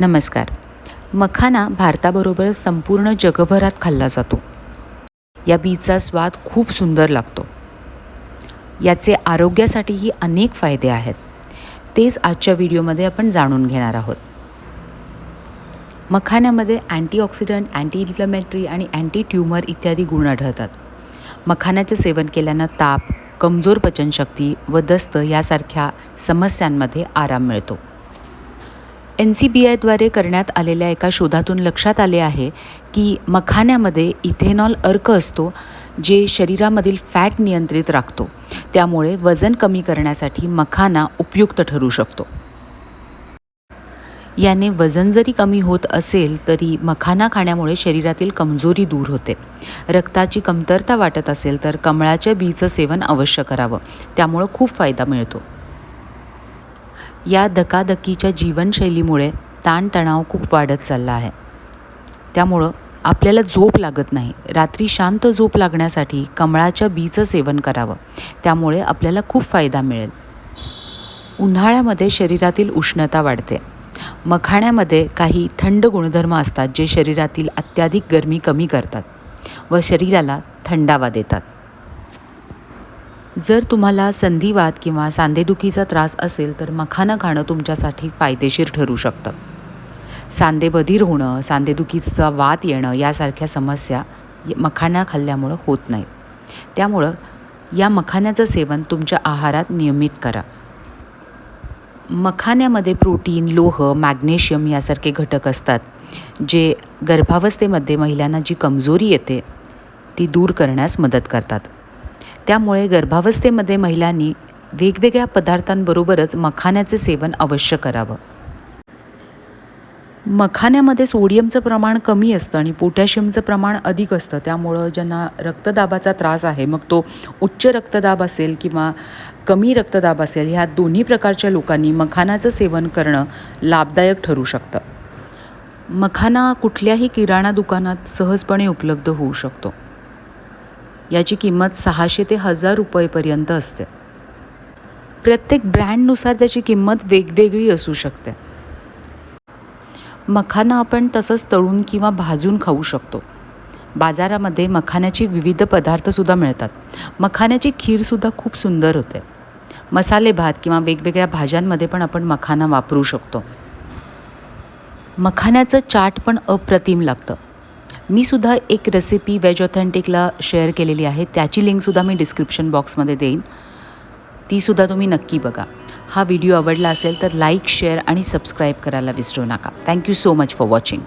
नमस्कार. मखाना भारताबरोबर संपूर्ण जगभरात खाल्ला जातो. या बीचा स्वाद खूप सुंदर लागतो. याचे आरोग्यासाठीही अनेक फायदे आहेत. तेच आजच्या व्हिडिओमध्ये आपण जाणून घेणार आहोत. मखाण्यामध्ये अँटीऑक्सिडंट अँटी इन्फ्लमेटरी आणि अँटी ट्युमर इत्यादी गुण आढळतात. मखाण्याचे सेवन केल्यानं ताप कमजोर पचनशक्ती व दस्त यासारख्या समस्यांमध्ये आराम मिळतो. एन सी बी आयद्वारे करण्यात आलेल्या एका शोधातून लक्षात आले आहे की मखाण्यामध्ये इथेनॉल अर्क असतो जे शरीरामधील फॅट नियंत्रित राखतो. त्यामुळे वजन कमी करण्यासाठी मखाना उपयुक्त ठरू शकतो. याने वजन जरी कमी होत असेल तरी मखाना खाण्यामुळे शरीरातील कमजोरी दूर होते. रक्ताची कमतरता वाटत असेल तर कमळाच्या बीचं सेवन अवश्य करावं. त्यामुळं खूप फायदा मिळतो. या धकाधकीच्या जीवनशैलीमुळे ताणतणाव खूप वाढत चालला आहे. त्यामुळं आपल्याला झोप लागत नाही. रात्री शांत झोप लागण्यासाठी कमळाच्या बीचं सेवन करावं. त्यामुळे आपल्याला खूप फायदा मिळेल. उन्हाळ्यामध्ये शरीरातील उष्णता वाढते. मखाण्यामध्ये काही थंड गुणधर्म असतात जे शरीरातील अत्याधिक गरमी कमी करतात व शरीराला थंडावा देतात. जर तुम्हाला संधिवात किंवा सांधेदुखीचा त्रास असेल तर मखाना खाणं तुमच्यासाठी फायदेशीर ठरू शकतं. सांधे बधीर होणं सांधेदुखीचा वात येणं यासारख्या समस्या मखाना खाल्ल्यामुळं होत नाही. त्यामुळं या मखाण्याचं सेवन तुमच्या आहारात नियमित करा. मखाण्यामध्ये प्रोटीन लोह मॅग्नेशियम यासारखे घटक असतात जे गर्भावस्थेमध्ये महिलांना जी कमजोरी येते ती दूर करण्यास मदत करतात. त्यामुळे गर्भावस्थेमध्ये महिलांनी वेगवेगळ्या पदार्थांबरोबरच मखाण्याचे सेवन अवश्य करावं. मखाण्यामध्ये सोडियमचं प्रमाण कमी असतं आणि पोटॅशियमचं प्रमाण अधिक असतं. त्यामुळं ज्यांना रक्तदाबाचा त्रास आहे मग तो उच्च रक्तदाब असेल किंवा कमी रक्तदाब असेल ह्या दोन्ही प्रकारच्या लोकांनी मखानाचं सेवन करणं लाभदायक ठरू शकतं. मखाना कुठल्याही किराणा दुकानात सहजपणे उपलब्ध होऊ शकतो. याची किंमत सहाशे ते हजार रुपयेपर्यंत असते. प्रत्येक ब्रँडनुसार त्याची किंमत वेगवेगळी असू शकते. मखाना आपण तसंच तळून किंवा भाजून खाऊ शकतो. बाजारामध्ये मखाण्याचे विविध पदार्थसुद्धा मिळतात. मखाण्याची खीरसुद्धा खूप सुंदर होते. मसाले भात किंवा वेगवेगळ्या भाज्यांमध्ये पण आपण मखाना वापरू शकतो. मखाण्याचं चाट पण अप्रतिम लागतं. मी सुद्धा एक रेसिपी वेज ऑथेंटिकला शेअर केलेली आहे. त्याची लिंकसुद्धा मी डिस्क्रिप्शन बॉक्समध्ये देईन. तीसुद्धा तुम्ही नक्की बघा. हा व्हिडिओ आवडला असेल तर लाईक शेअर आणि सबस्क्राईब करायला विसरू नका. Thank you so much for watching